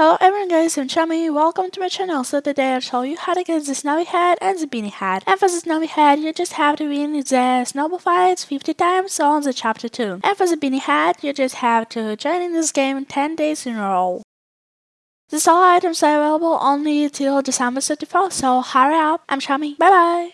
Hello everyone guys, I'm Chummy, welcome to my channel. So today I'll show you how to get the snowy hat and the beanie hat. And for the snowy hat, you just have to win the snowball fights 50 times on the chapter 2. And for the beanie hat, you just have to join in this game 10 days in a row. These all items are available only till December 31st, so hurry up. I'm Chummy, bye bye!